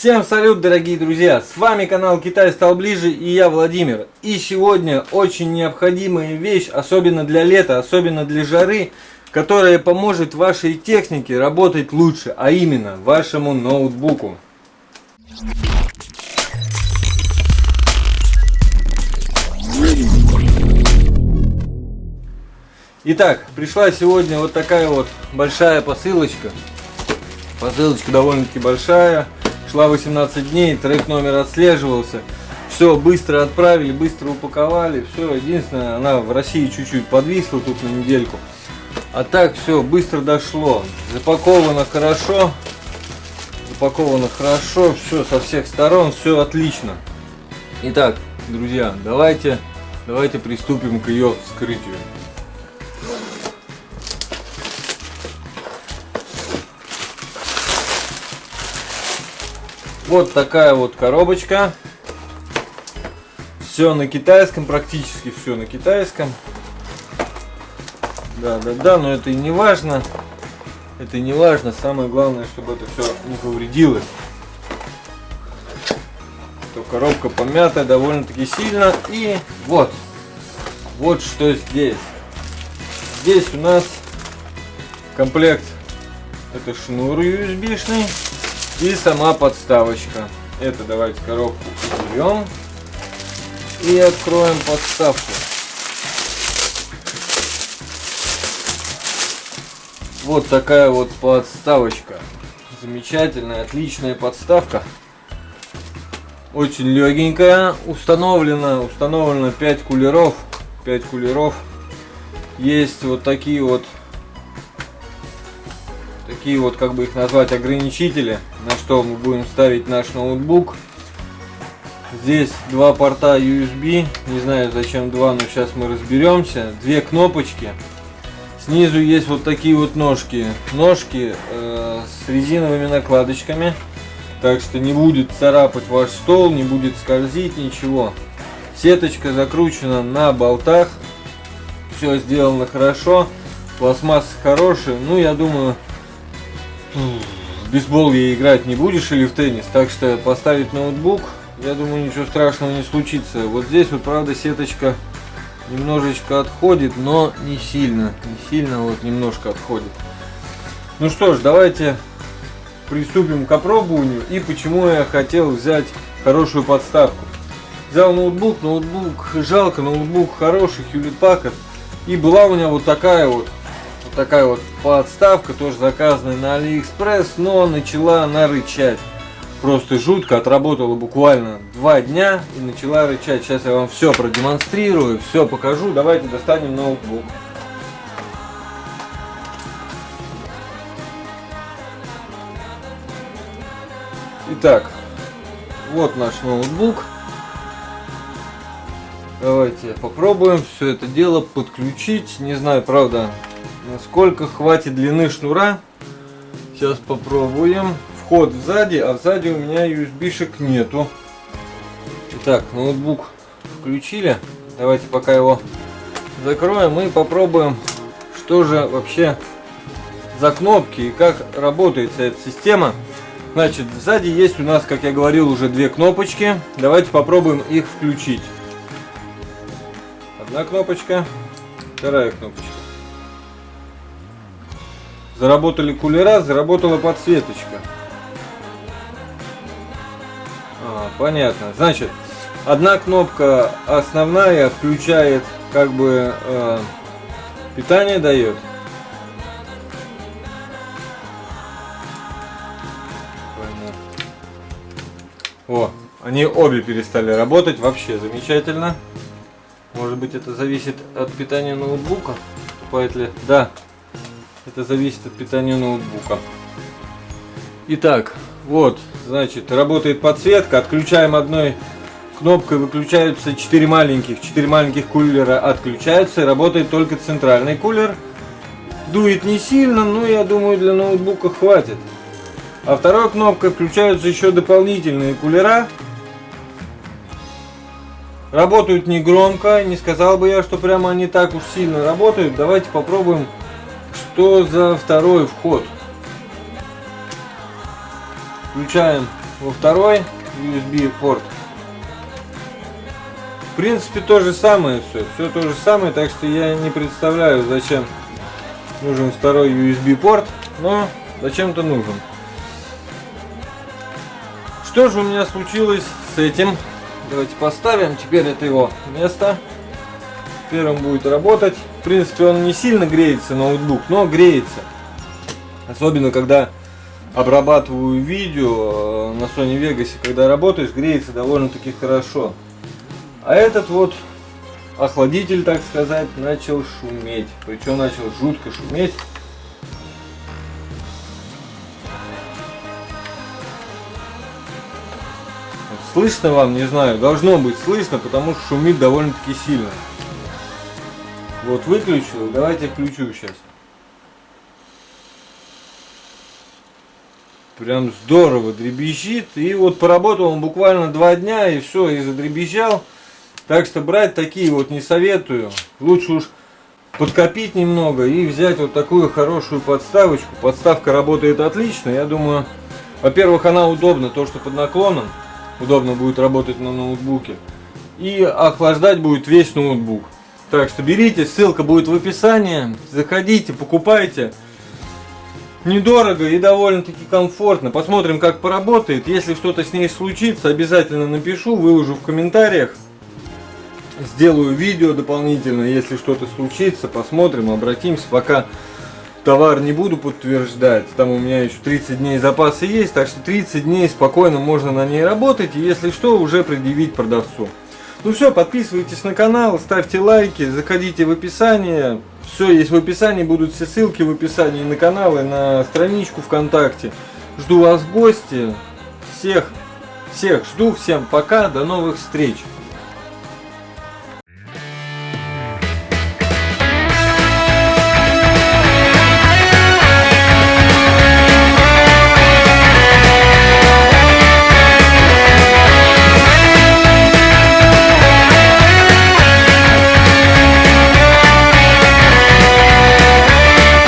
Всем салют, дорогие друзья! С вами канал Китай стал ближе и я Владимир. И сегодня очень необходимая вещь, особенно для лета, особенно для жары, которая поможет вашей технике работать лучше, а именно вашему ноутбуку. Итак, пришла сегодня вот такая вот большая посылочка. Посылочка довольно-таки большая. Шла 18 дней, трек номер отслеживался. Все быстро отправили, быстро упаковали. Все, единственное, она в России чуть-чуть подвисла тут на недельку. А так все быстро дошло. Запаковано хорошо. Запаковано хорошо. Все со всех сторон. Все отлично. Итак, друзья, давайте, давайте приступим к ее вскрытию. Вот такая вот коробочка. Все на китайском, практически все на китайском. Да, да, да, но это и не важно. Это не важно. Самое главное, чтобы это все не повредилось. То коробка помятая довольно-таки сильно. И вот. Вот что здесь. Здесь у нас комплект. Это шнур USB-шный. И сама подставочка. Это давайте коробку уберем. И откроем подставку. Вот такая вот подставочка. Замечательная, отличная подставка. Очень легенькая. Установлено, установлено 5 кулеров. 5 кулеров. Есть вот такие вот такие вот, как бы их назвать, ограничители, на что мы будем ставить наш ноутбук. Здесь два порта USB, не знаю зачем два, но сейчас мы разберемся. Две кнопочки. Снизу есть вот такие вот ножки. Ножки э, с резиновыми накладочками. Так что не будет царапать ваш стол, не будет скользить, ничего. Сеточка закручена на болтах. Все сделано хорошо. Пластмасса хорошая. Ну, я думаю, в бейсбол я играть не будешь или в теннис, так что поставить ноутбук, я думаю, ничего страшного не случится. Вот здесь вот, правда, сеточка немножечко отходит, но не сильно, не сильно, вот немножко отходит. Ну что ж, давайте приступим к опробованию и почему я хотел взять хорошую подставку. Взял ноутбук, ноутбук жалко, ноутбук хороший, Hewlett Packard. И была у меня вот такая вот вот такая вот подставка, тоже заказанная на Алиэкспресс, но начала она рычать. Просто жутко, отработала буквально два дня и начала рычать. Сейчас я вам все продемонстрирую, все покажу. Давайте достанем ноутбук. Итак, вот наш ноутбук. Давайте попробуем все это дело подключить. Не знаю, правда, Сколько хватит длины шнура? Сейчас попробуем. Вход сзади, а сзади у меня USB-шек нету. Итак, ноутбук включили. Давайте пока его закроем и попробуем, что же вообще за кнопки и как работает эта система. Значит, сзади есть у нас, как я говорил, уже две кнопочки. Давайте попробуем их включить. Одна кнопочка, вторая кнопочка. Заработали кулера, заработала подсветочка. А, понятно. Значит, одна кнопка основная включает, как бы, э, питание дает. О, они обе перестали работать, вообще замечательно. Может быть это зависит от питания ноутбука? Покупает ли? Да, это зависит от питания ноутбука. Итак, вот, значит, работает подсветка. Отключаем одной кнопкой, выключаются 4 маленьких. 4 маленьких кулера отключаются. И работает только центральный кулер. Дует не сильно, но я думаю для ноутбука хватит. А второй кнопкой включаются еще дополнительные кулера. Работают не громко, не сказал бы я, что прямо они так уж сильно работают. Давайте попробуем что за второй вход? Включаем во второй USB порт. В принципе, то же самое все. Все то же самое, так что я не представляю, зачем нужен второй USB порт, но зачем-то нужен. Что же у меня случилось с этим? Давайте поставим. Теперь это его место. Он будет работать. В принципе, он не сильно греется, ноутбук, но греется. Особенно, когда обрабатываю видео э, на Sony Vegas, когда работаешь, греется довольно-таки хорошо. А этот вот охладитель, так сказать, начал шуметь. Причем начал жутко шуметь. Слышно вам, не знаю, должно быть слышно, потому что шумит довольно-таки сильно. Вот выключил, давайте включу сейчас. Прям здорово дребезжит. И вот поработал он буквально два дня и все, и задребезжал. Так что брать такие вот не советую. Лучше уж подкопить немного и взять вот такую хорошую подставочку. Подставка работает отлично. Я думаю, во-первых, она удобна, то что под наклоном. Удобно будет работать на ноутбуке. И охлаждать будет весь ноутбук. Так что берите, ссылка будет в описании. Заходите, покупайте недорого и довольно-таки комфортно. Посмотрим, как поработает. Если что-то с ней случится, обязательно напишу, выложу в комментариях. Сделаю видео дополнительно, если что-то случится, посмотрим, обратимся. Пока товар не буду подтверждать, там у меня еще 30 дней запасы есть, так что 30 дней спокойно можно на ней работать, и если что, уже предъявить продавцу. Ну все, подписывайтесь на канал, ставьте лайки, заходите в описание. Все есть в описании, будут все ссылки в описании на канал и на страничку ВКонтакте. Жду вас в гости. Всех, всех жду, всем пока, до новых встреч.